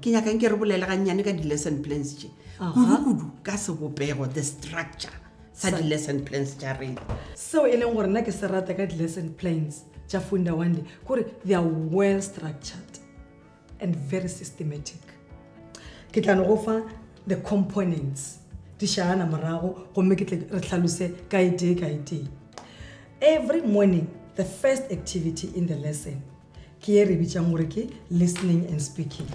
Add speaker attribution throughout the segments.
Speaker 1: ke nyakang ke re bolele gannyane ka di-lesson plans tše kudu-kudu ka sebopego the structure sa di-lesson plans tša rena
Speaker 2: seo e leng gore nna ke se rata ka di-lesson plans tša funda one day kore they are well structured and very systematic ke tla no go fa the components di shaana morago gomme ke tle re tlhalose ka e tee ka e tee every morning the first activity in the lesson ke e re bitsang gore ke listening and speaking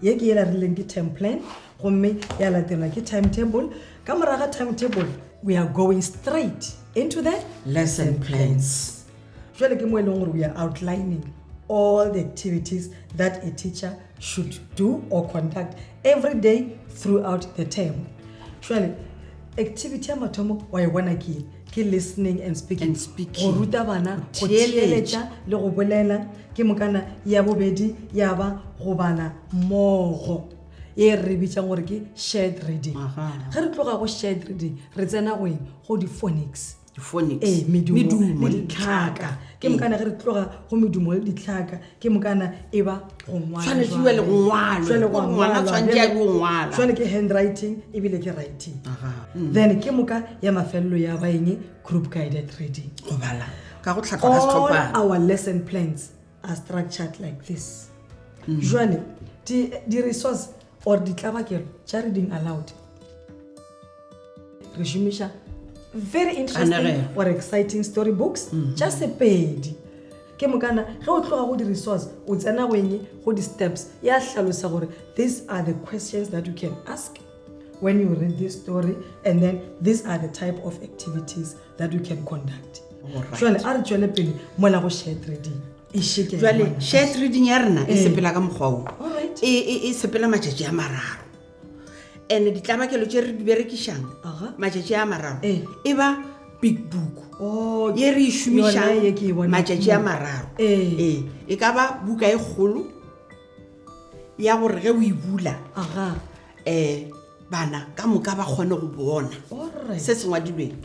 Speaker 2: Ye ke yela rileng ke term plan gomme ya latelwa ke timetable. Ka morago ga timetable we are going straight into the
Speaker 1: lesson plans.
Speaker 2: Jwale ke mo e leng gore we are outlining all the activities that a teacher should do or conduct every day throughout the term. Jwale activity ya mathomo wa e bona ke ke listening and speaking go ruta bana go
Speaker 1: theeletša
Speaker 2: le go bolela ke mokana ya bobedi ya ba go bala mmogo e re bitsang gore ke shared reading ge re tloga go shared reading re tsena go eng go di-phonics ee, medumo le ditlhaka ke mokana ge re tloga go medumo le ditlhaka ke mokana e ba go
Speaker 1: ngwaltshwanetse jale go
Speaker 2: ngwalwajale go ngwala
Speaker 1: tshwanetse ya
Speaker 2: go
Speaker 1: ngwala
Speaker 2: jale ke handwriting ebile ke writing
Speaker 1: mm.
Speaker 2: then ke moka ya mafelelo ya baeng group guided reading
Speaker 1: go bala ka go tlhatlhwa
Speaker 2: our lesson plans are structured like this mm. jale di-resource or ditlabakelo tša reading allowed re šomiša very interesting or exciting story books mm-hmm. tša sepedi ke mokana ge o tloga go di-resource o tsena go eng go di-steps ya hlalosa gore these are the questions that you can ask when you read this story and then these are the type of activities that you can conduct jale a re tswele pele mola go share trading e
Speaker 1: jale share trading ya rena e
Speaker 2: eh.
Speaker 1: sepela ka mokgwa o e, e, e sepela matšatši a mararo ene ditlabakelo tše re di berekišang matšatši a mararo
Speaker 2: eh.
Speaker 1: e ba big book
Speaker 2: oh,
Speaker 1: ye re e šomišang matšatši a mararo
Speaker 2: eh.
Speaker 1: ee e ka ba buka e kgolo ya gore ge o e bula um bana ka moka ba kgone go bona se se ngwadilweng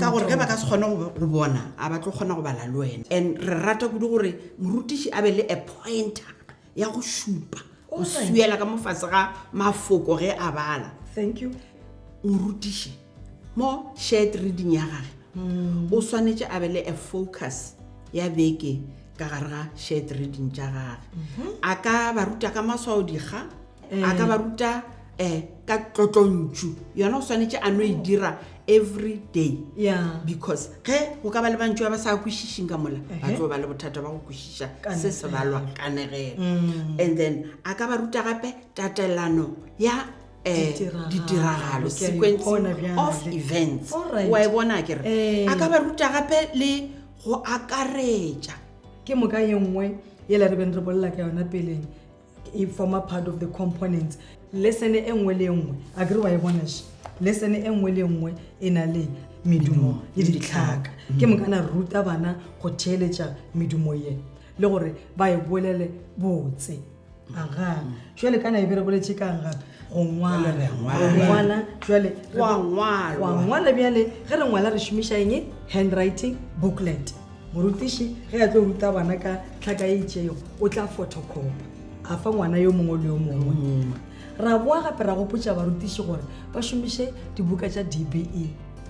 Speaker 1: ka gore ge ba ka se kgone go bona a ba tlo kgona go bala le wena and re rata kudu gore morutiši a be le a pointer ya go šupa o suela ka mofatshe ga mafoko ge a bala
Speaker 2: thank you
Speaker 1: o rutiše mo shared reading ya gage
Speaker 2: mm.
Speaker 1: o swanetše a be le a focus ya beke ka gare ga shared reading tša gage
Speaker 2: mm-hmm.
Speaker 1: a ka ba ruta ka maswao
Speaker 2: dikga
Speaker 1: a ka eh. ba ruta um ka tlotlontšu yona o swanetše a no e dira every day
Speaker 2: yeah.
Speaker 1: because ge go ka ba le bantso ba ba sa kwešišeng ka mola uh
Speaker 2: -huh.
Speaker 1: ba tlo ba le bothata ba go kwešiša se se balwa kanegelo
Speaker 2: mm.
Speaker 1: and then a ka ba ruta gape tatelano ya eh,
Speaker 2: ditiragalo sequence
Speaker 1: of events wa e bona kere
Speaker 2: eh.
Speaker 1: a ka ba ruta gape le go akaretša
Speaker 2: ke moka ye nngwe yela re beng re bolela ka yona peleng e former part of the components lesson e nngwe le nngwe a kere wa e bona še lesson e nngwe le nngwe e na le medumo le ditlhaka ke mm. mokana ruta bana go theeletša medumo ye le gore ba e bolele botse aga mm. jale kana e berekoletše kang gape go ngwalangwala jale
Speaker 1: wa
Speaker 2: ngwala bjale ge re ngwala re šomiša eng handwriting booklet morutiši ge a tlo ruta bana ka tlhaka e itšego o tla photocopy a fa ngwana yo mongwe le yo mongwe mm. ra boa gape ra gopotša barutiši gore ba šomiše dibuka tša dbe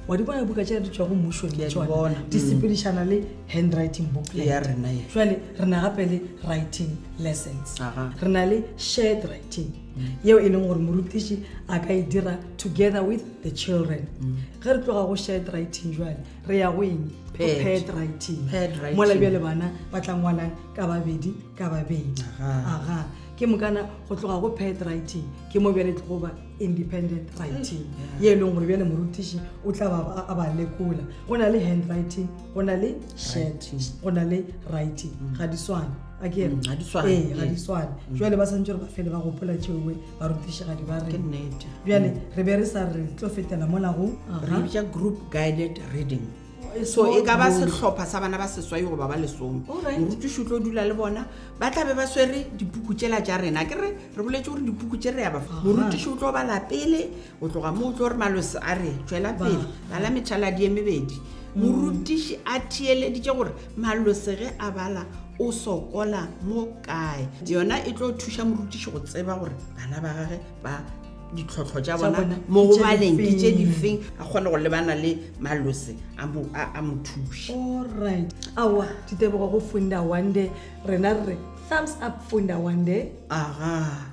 Speaker 2: wa di bona dibuka tša di tswa go
Speaker 1: mmušo
Speaker 2: le tsona di
Speaker 1: mm.
Speaker 2: sepedišana le handwriting bookletjale re na gape le writing lessons re na le shared writing mm. yeo e leng gore morutiši a ka e dira together with the children ge re tloga go shared writing jale re ya go eng
Speaker 1: Pet.
Speaker 2: pet writing
Speaker 1: Pet writing.
Speaker 2: mola bjale bana ba tla ngwalang ka babedi ka babedi
Speaker 1: Aha.
Speaker 2: aga ke mokana go tloga go pet writing ke mo bjale tlogo ba independent writing ye e leng gore bjale morutiši o tla ba a- a ba lekola go na le hand writing go na le shirt
Speaker 1: Writing.
Speaker 2: go na le writing ga di swane a ke re?
Speaker 1: Mm, ga di swane,
Speaker 2: Ee, ga
Speaker 1: ee.
Speaker 2: di swane jale ba santse gore ba fele ba gopola tšeoe barutišigadi ba re bjale re be re sa re tlo fetela molago
Speaker 1: re bitša group guided reading so e ka ba sehlopha sa bana ba seswai goba ba lesome morutiši o tlo dula le bona ba tla be ba swere dipuku tšela tša rena ke re re boletse gore dipuku tše re ya ba morutiši o tlo bala pele o tloga mo o tlo gore malosi a re tšwela pele bala methaladi e mebedi morutiši a theeleditše gore malose ge a bala o sokola mo kae yona e tlo thuša morutiši go tseba gore bana ba gage ba ditlhotlho tša bona mo go baleng ke tše
Speaker 2: di
Speaker 1: feng a kgone go lebana le malose a mo thuše
Speaker 2: allright awa ditebogo go funda one day rena re re thumbs up funda one day
Speaker 1: aga